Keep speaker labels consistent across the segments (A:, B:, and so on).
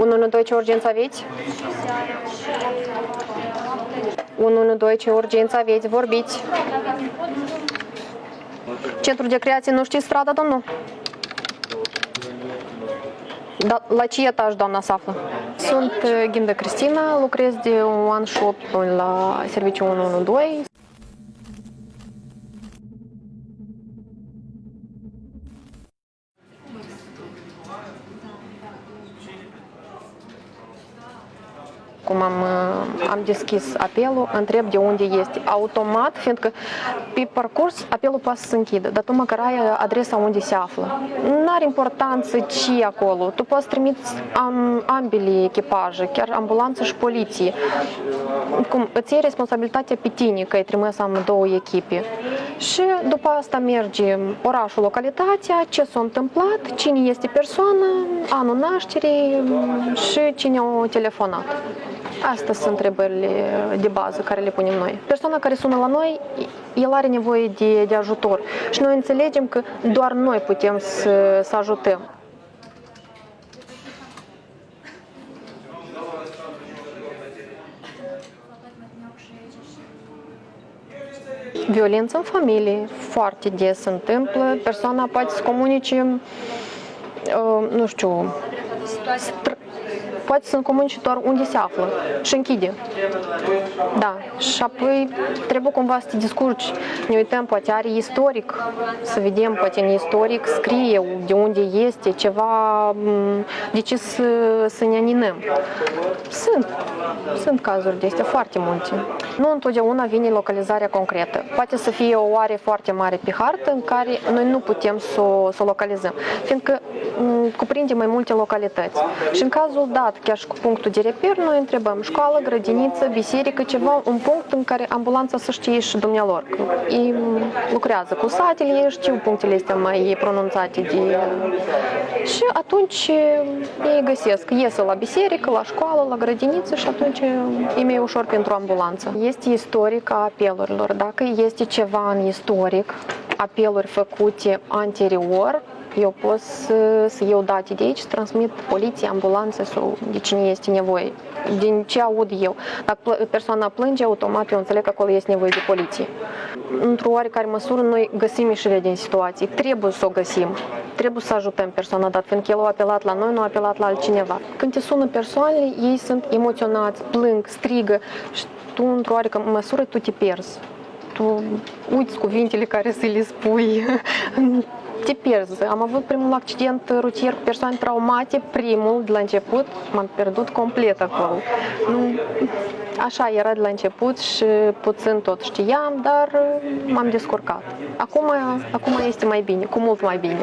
A: 112, ce urgență aveți? 112, ce urgență aveți? Vorbiți. Centrul de creație, nu știți strada, domnul? Da, la ce etaj doamna se află? Sunt uh, Ghindă Cristina, lucrez de un an și opt luni la serviciul 112. Cum am, uh, am deschis apelul, întreb de unde este automat, fiindcă pe parcurs apelul poate să se închidă, dar tu măcar ai adresa unde se află. Nu are importanță ce e acolo, tu poți trimiți am, ambele echipaje, chiar ambulanță și poliție. Cum, îți iei responsabilitatea pe tine că ai trimis am două echipe. Și după asta merge orașul, localitatea, ce s-a întâmplat, cine este persoana, anul nașterii și cine a telefonat. Astea sunt întrebările de bază care le punem noi. Persoana care sună la noi, el are nevoie de, de ajutor și noi înțelegem că doar noi putem să, să ajutăm. Violență în familie foarte des se întâmplă. Persoana poate să comunice, uh, nu știu, poate să comunice doar unde se află și închide. Da, și apoi trebuie cumva să te discurci. Ne uităm, poate are istoric, să vedem, poate în istoric scrie de unde este, ceva, de ce să, să ne aninăm. Sunt, sunt cazuri de astea foarte multe. Nu întotdeauna vine localizarea concretă. Poate să fie o oare foarte mare pe hartă în care noi nu putem să o, să o localizăm, fiindcă cuprinde mai multe localități. Și în cazul dat, chiar și cu punctul de reper, noi întrebăm școală, grădiniță, biserică, ceva, un punct în care ambulanța să știe și dumnealor. Ei lucrează cu satele, ei știu punctele astea mai pronunțate de... Și atunci ei găsesc, iese la biserică, la școală, la grădiniță și atunci e mai ușor pentru ambulanță. Este istoric a apelurilor. Dacă este ceva în istoric, apeluri făcute anterior, eu pot să, să iau date de aici, să transmit poliție, ambulanță sau de cine este nevoie. Din ce aud eu. Dacă persoana plânge, automat eu înțeleg că acolo este nevoie de poliție. Într-o oarecare măsură, noi găsim ieșirea din situații. Trebuie să o găsim. Trebuie să ajutăm persoana dat, fiindcă el a apelat la noi, nu a apelat la altcineva. Când te sună persoanele, ei sunt emoționați, plâng, strigă și tu, într-o oarecare măsură, tu te pierzi tu uiți cuvintele care să le spui te pierzi. Am avut primul accident rutier cu persoane traumate, primul de la început, m-am pierdut complet acolo. Așa era de la început și puțin tot știam, dar m-am descurcat. Acum, acum este mai bine, cu mult mai bine.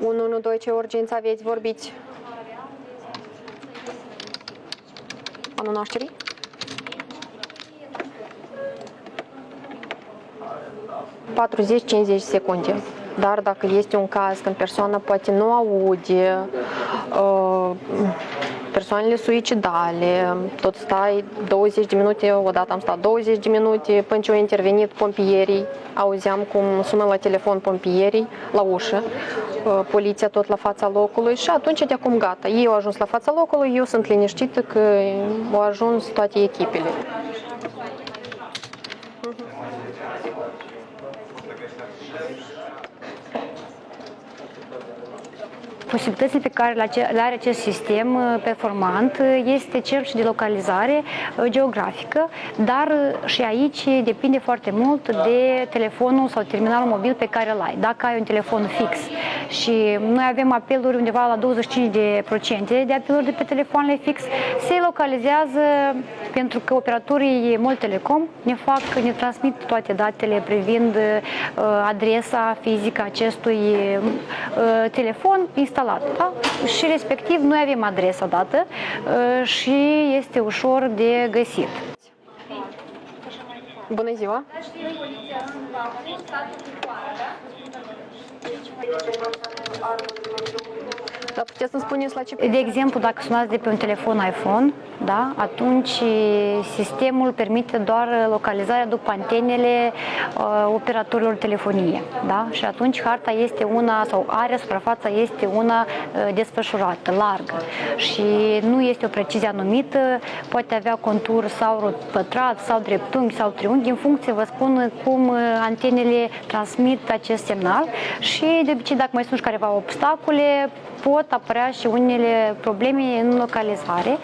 A: 112, ce urgență aveți, vorbiți? Anul nașterii? 40-50 secunde. Dar dacă este un caz când persoana poate nu aude, uh, persoanele suicidale, tot stai 20 de minute, odată am stat 20 de minute până ce au intervenit pompierii, auzeam cum sună la telefon pompierii la ușă, uh, poliția tot la fața locului și atunci de acum gata. Ei au ajuns la fața locului, eu sunt liniștită că au ajuns toate echipele.
B: Posibilitățile pe care le are acest sistem uh, performant uh, este cel și de localizare uh, geografică, dar și aici depinde foarte mult de telefonul sau terminalul mobil pe care îl ai. Dacă ai un telefon fix și noi avem apeluri undeva la 25% de procente de apeluri de pe telefoanele fix, se localizează pentru că operatorii Mult Telecom ne fac, ne transmit toate datele privind adresa fizică acestui telefon instalat instalat. Da? Și respectiv noi avem adresa dată uh, și este ușor de găsit.
A: Bună ziua! Dar puteți să-mi spuneți la ce...
B: De exemplu, dacă sunați de pe un telefon iPhone, da, atunci sistemul permite doar localizarea după antenele uh, operatorilor telefonie. Da? Și atunci harta este una, sau area, suprafața este una uh, desfășurată, largă. Și nu este o precizie anumită, poate avea contur sau pătrat, sau dreptunghi, sau triunghi, în funcție, vă spun, cum uh, antenele transmit acest semnal. Și de obicei, dacă mai sunt și careva obstacole, pot apărea și unele probleme în localizare,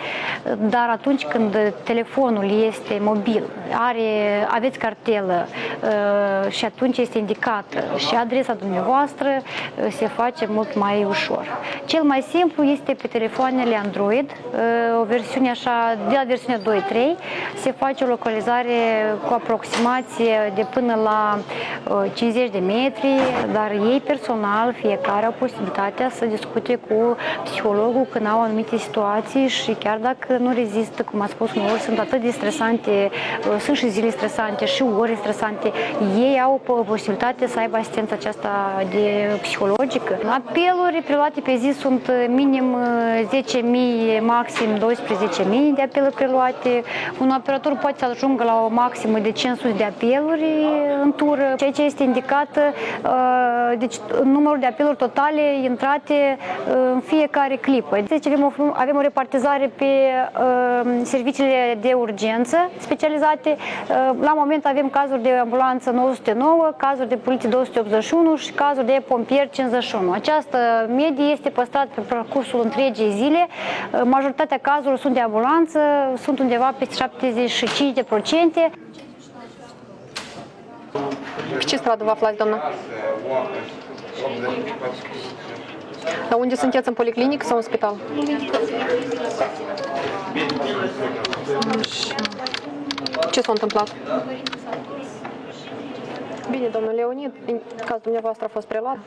B: dar atunci când telefonul este mobil, are, aveți cartelă uh, și atunci este indicată și adresa dumneavoastră, uh, se face mult mai ușor. Cel mai simplu este pe telefoanele Android, uh, o versiune așa, de la versiunea 2.3, se face o localizare cu aproximație de până la 50 de metri, dar ei personal, fiecare au posibilitatea să discute cu psihologul când au anumite situații și chiar dacă nu rezistă, cum a spus uneori, sunt atât de stresante, sunt și zile stresante și ore stresante, ei au posibilitatea să aibă asistența aceasta de psihologică. Apeluri preluate pe zi sunt minim 10.000, maxim 12.000 de apeluri preluate. Un operator poate să ajungă la o maximă de 500 de apeluri în tură, ceea ce este indicat, deci numărul de apeluri totale intrate în fiecare clipă. Deci avem o, avem o repartizare pe uh, serviciile de urgență specializate. Uh, la moment avem cazuri de ambulanță 909, cazuri de poliție 281 și cazuri de pompieri 51. Această medie este păstrată pe parcursul întregii zile. Uh, majoritatea cazurilor sunt de ambulanță, sunt undeva peste 75%.
A: Pe ce stradă vă aflați, doamna? Dar unde sunteți, în policlinic sau în spital? Ce s-a întâmplat? Bine, domnul Leonid, în cazul dumneavoastră a fost preluat.